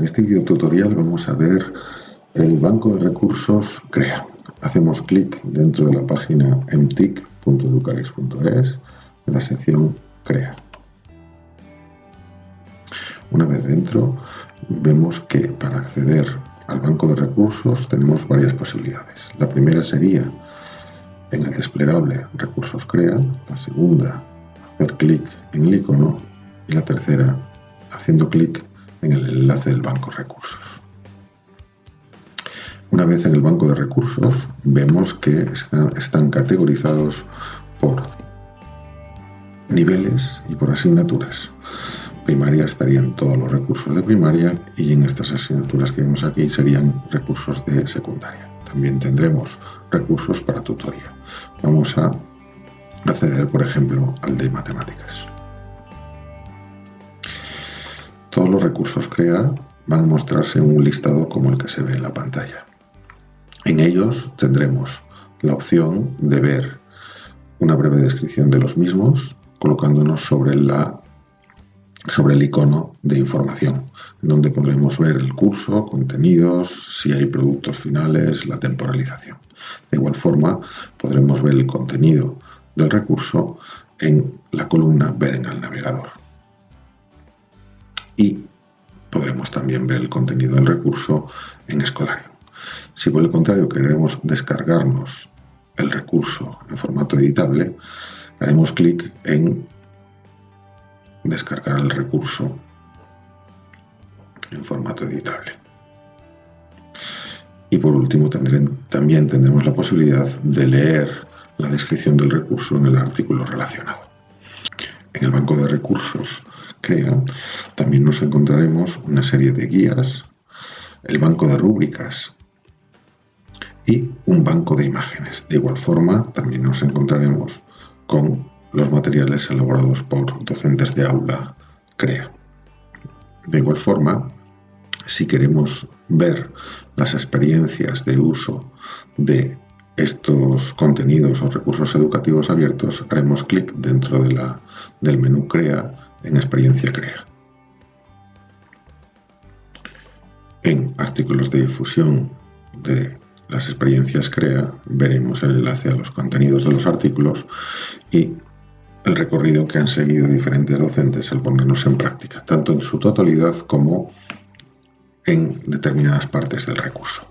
En este video tutorial vamos a ver el banco de recursos CREA. Hacemos clic dentro de la página mtic.educarex.es en la sección CREA. Una vez dentro, vemos que para acceder al banco de recursos tenemos varias posibilidades. La primera sería en el desplegable Recursos CREA, la segunda, hacer clic en el icono y la tercera, haciendo clic en el enlace del banco recursos. Una vez en el banco de recursos, vemos que están categorizados por niveles y por asignaturas. Primaria estarían todos los recursos de primaria y en estas asignaturas que vemos aquí serían recursos de secundaria. También tendremos recursos para tutoría. Vamos a acceder, por ejemplo, al de matemáticas. Todos los recursos CREA van a mostrarse en un listado como el que se ve en la pantalla. En ellos tendremos la opción de ver una breve descripción de los mismos colocándonos sobre, sobre el icono de información, donde podremos ver el curso, contenidos, si hay productos finales, la temporalización. De igual forma, podremos ver el contenido del recurso en la columna Ver en el navegador y podremos también ver el contenido del recurso en Escolario. Si por el contrario queremos descargarnos el recurso en formato editable, haremos clic en descargar el recurso en formato editable. Y por último también tendremos la posibilidad de leer la descripción del recurso en el artículo relacionado. En el banco de recursos También nos encontraremos una serie de guías, el banco de rúbricas y un banco de imágenes. De igual forma, también nos encontraremos con los materiales elaborados por docentes de aula CREA. De igual forma, si queremos ver las experiencias de uso de estos contenidos o recursos educativos abiertos, haremos clic dentro de la, del menú CREA en experiencia CREA. En artículos de difusión de las experiencias CREA veremos el enlace a los contenidos de los artículos y el recorrido que han seguido diferentes docentes al ponernos en práctica, tanto en su totalidad como en determinadas partes del recurso.